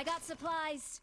I got supplies.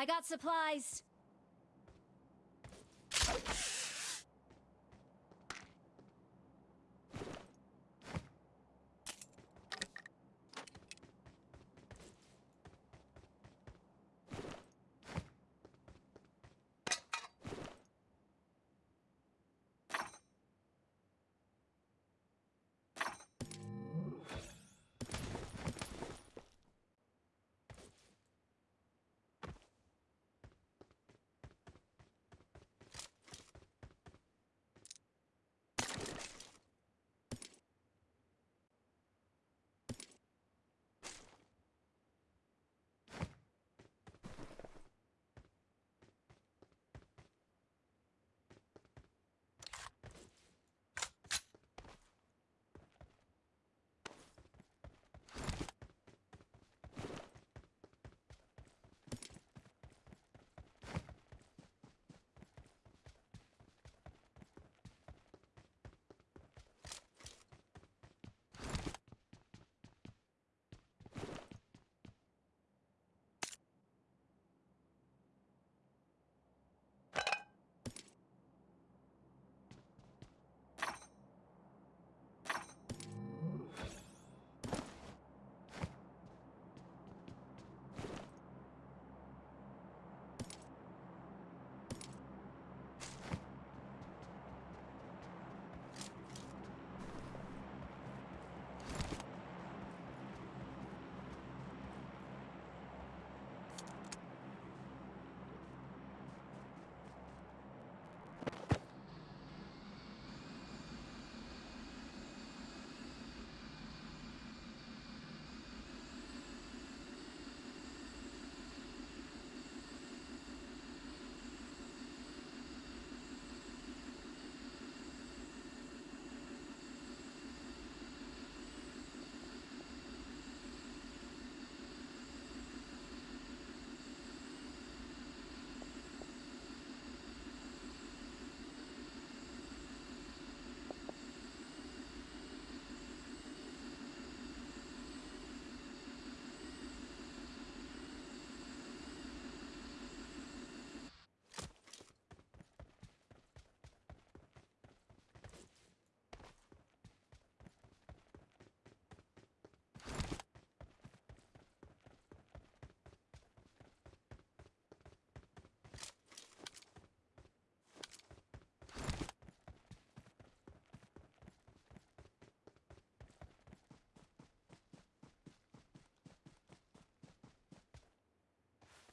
I got supplies.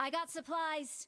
I got supplies.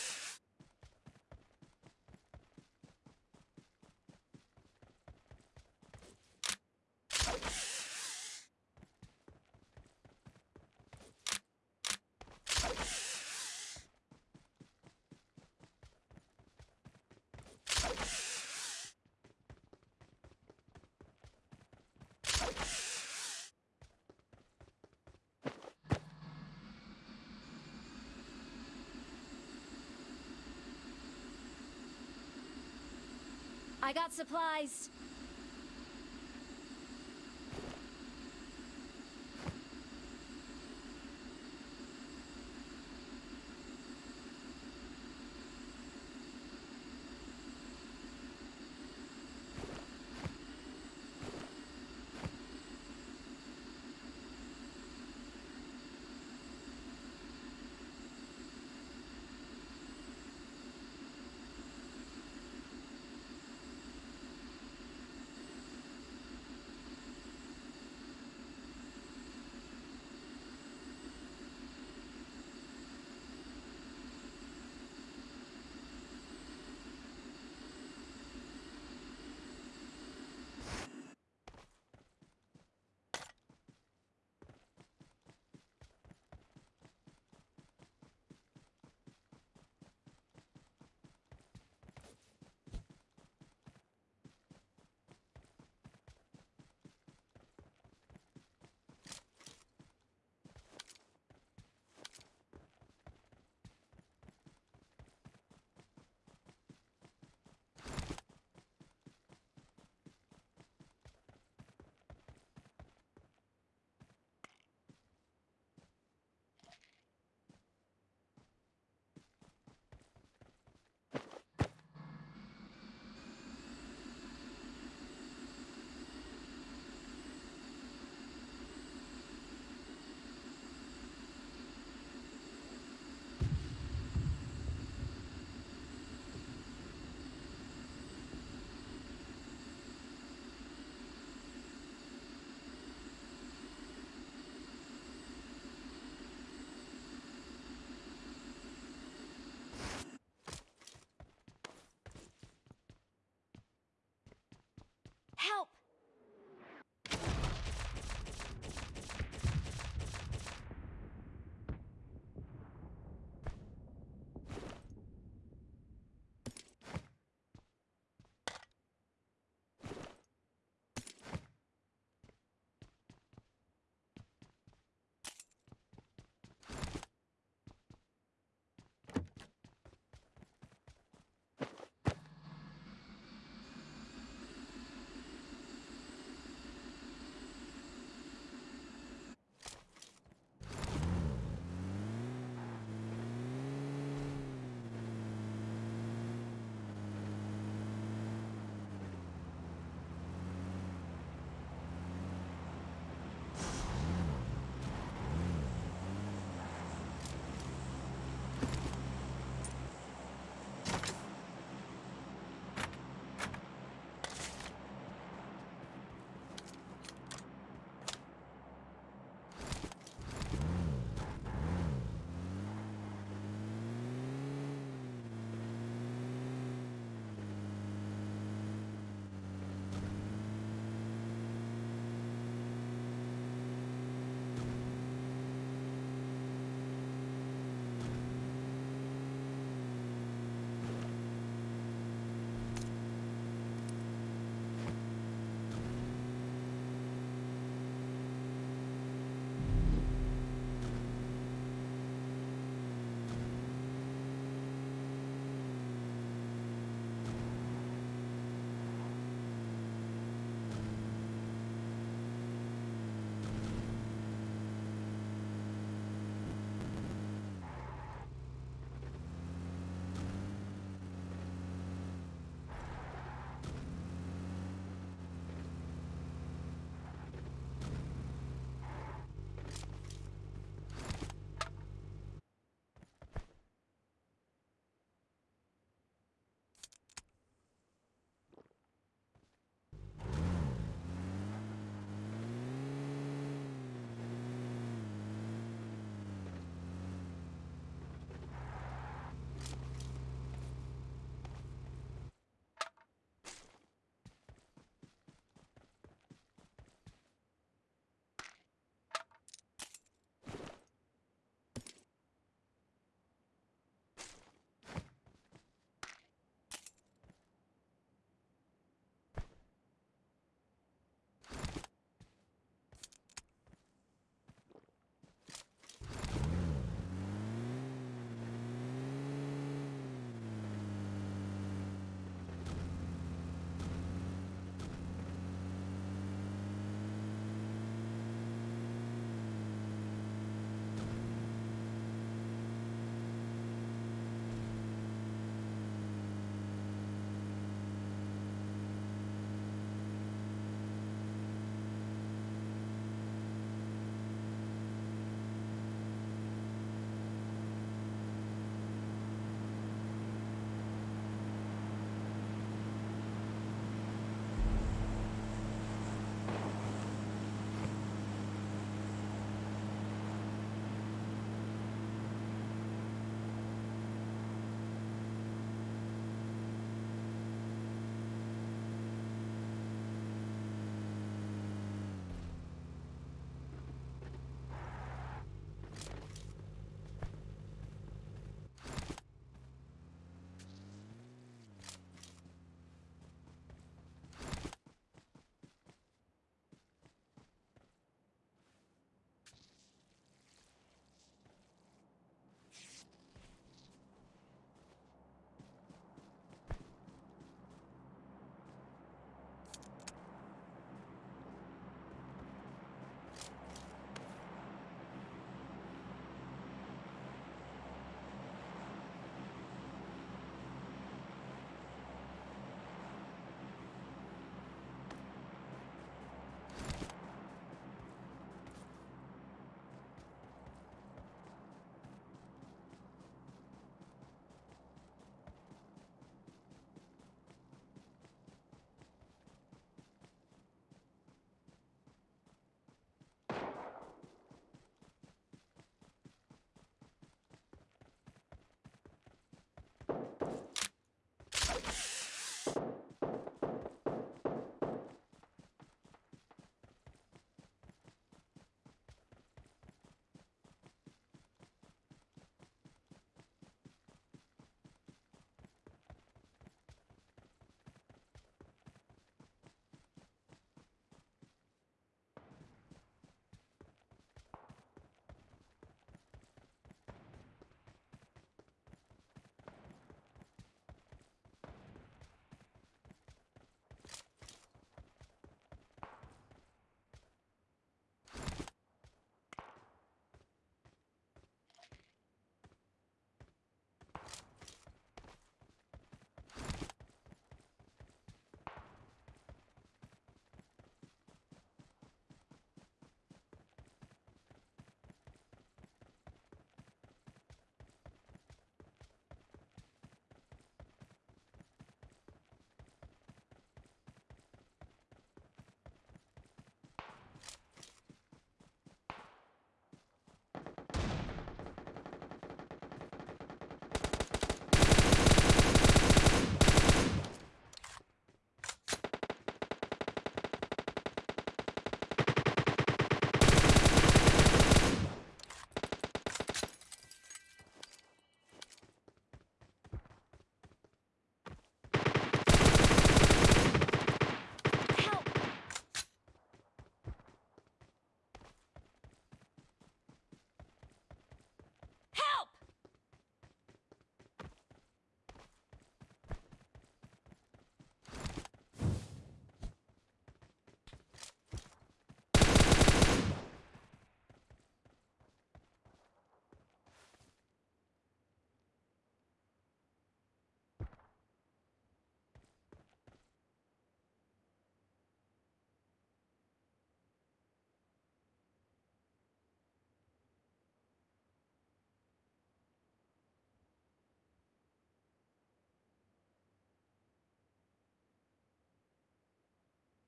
I got supplies.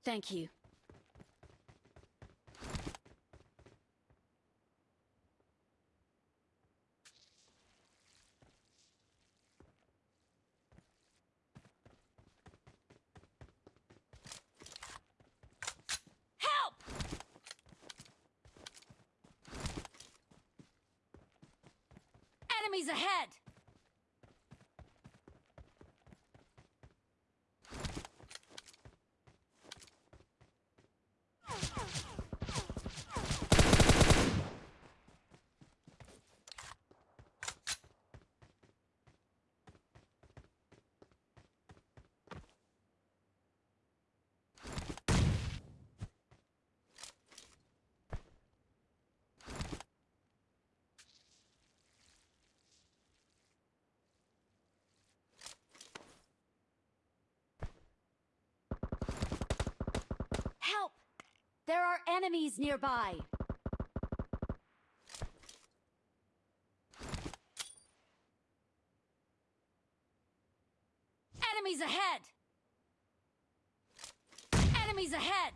Thank you. Help! Enemies ahead! There are enemies nearby. Enemies ahead! Enemies ahead!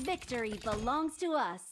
Victory belongs to us.